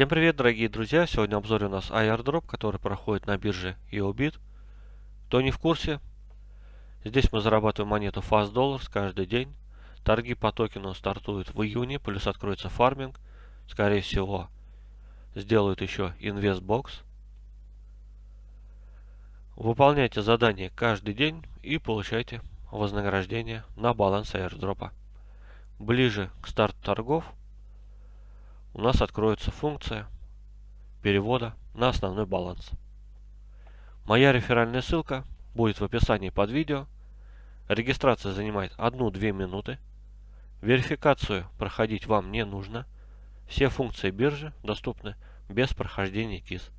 Всем привет, дорогие друзья! Сегодня в обзоре у нас airdrop, который проходит на бирже EOBIT. Кто не в курсе, здесь мы зарабатываем монету Fast Dollars каждый день. Торги по токену стартуют в июне, плюс откроется фарминг. Скорее всего, сделают еще InvestBox. Выполняйте задания каждый день и получайте вознаграждение на баланс airdropа. Ближе к старту торгов у нас откроется функция перевода на основной баланс. Моя реферальная ссылка будет в описании под видео. Регистрация занимает 1-2 минуты. Верификацию проходить вам не нужно. Все функции биржи доступны без прохождения КИС.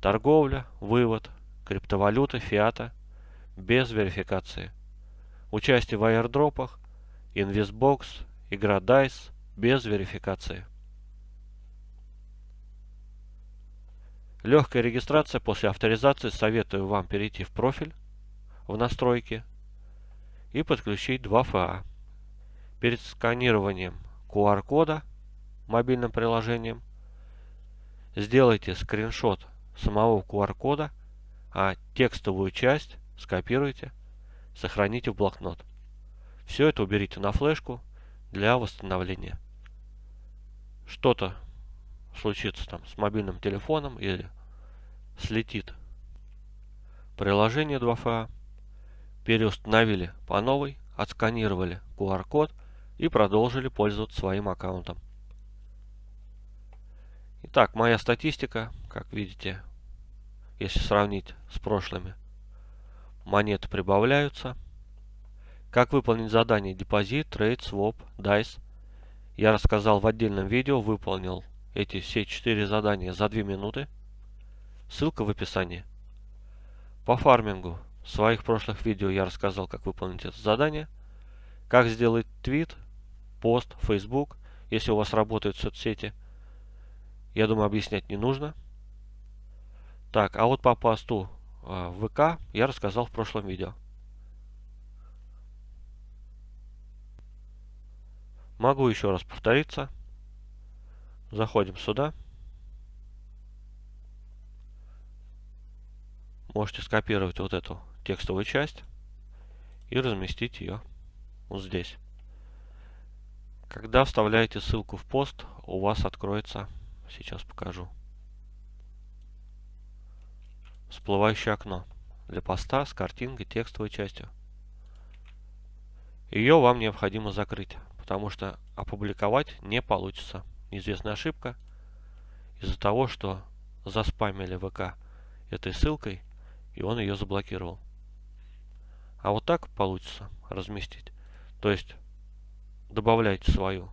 Торговля, вывод, криптовалюта, фиата без верификации. Участие в аирдропах, инвестбокс, игра DICE, без верификации. Легкая регистрация после авторизации. Советую вам перейти в профиль, в настройки и подключить 2FA. Перед сканированием QR-кода мобильным приложением сделайте скриншот самого QR-кода, а текстовую часть скопируйте, сохраните в блокнот. Все это уберите на флешку для восстановления что-то случится там с мобильным телефоном или слетит приложение 2FA, переустановили по новой, отсканировали QR-код и продолжили пользоваться своим аккаунтом. Итак, моя статистика, как видите, если сравнить с прошлыми, монеты прибавляются. Как выполнить задание депозит, trade, swap, dice я рассказал в отдельном видео, выполнил эти все четыре задания за 2 минуты. Ссылка в описании. По фармингу в своих прошлых видео я рассказал, как выполнить это задание. Как сделать твит, пост, Facebook, если у вас работают соцсети. Я думаю, объяснять не нужно. Так, а вот по посту э, в ВК я рассказал в прошлом видео. Могу еще раз повториться. Заходим сюда. Можете скопировать вот эту текстовую часть и разместить ее вот здесь. Когда вставляете ссылку в пост, у вас откроется, сейчас покажу, всплывающее окно для поста с картинкой, текстовой частью. Ее вам необходимо закрыть потому что опубликовать не получится. Неизвестная ошибка из-за того, что заспамили ВК этой ссылкой, и он ее заблокировал. А вот так получится разместить. То есть добавляйте свою,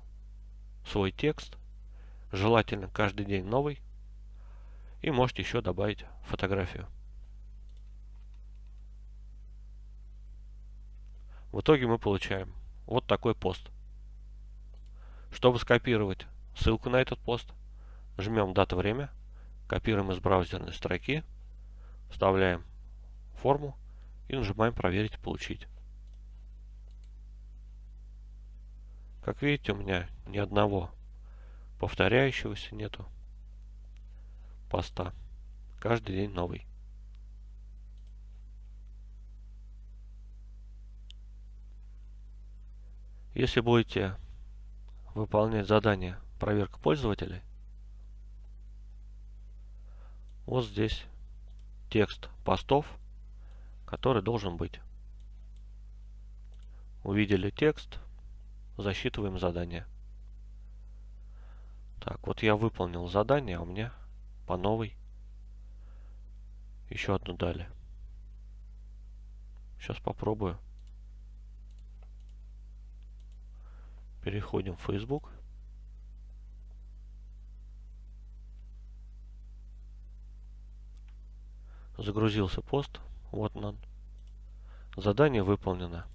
свой текст, желательно каждый день новый, и можете еще добавить фотографию. В итоге мы получаем вот такой пост. Чтобы скопировать ссылку на этот пост, жмем дата время, копируем из браузерной строки, вставляем форму и нажимаем проверить получить. Как видите, у меня ни одного повторяющегося нету поста. Каждый день новый. Если будете выполнять задание проверка пользователей. Вот здесь текст постов, который должен быть. Увидели текст, засчитываем задание. Так, вот я выполнил задание, а у меня по новой еще одну дали. Сейчас попробую. Переходим в Facebook. Загрузился пост. Вот он. Задание выполнено.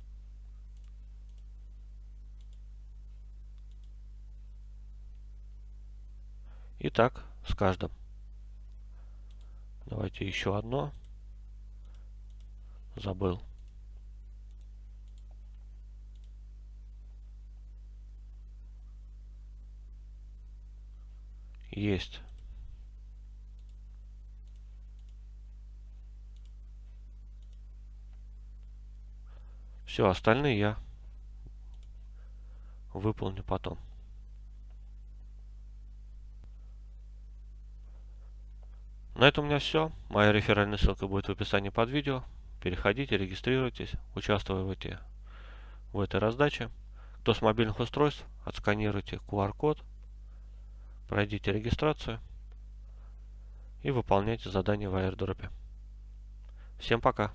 И так с каждым. Давайте еще одно. Забыл. Есть. Все, остальные я выполню потом. На этом у меня все. Моя реферальная ссылка будет в описании под видео. Переходите, регистрируйтесь, участвуйте в этой раздаче. Кто с мобильных устройств, отсканируйте QR-код, пройдите регистрацию и выполняйте задание в airdrop. Всем пока!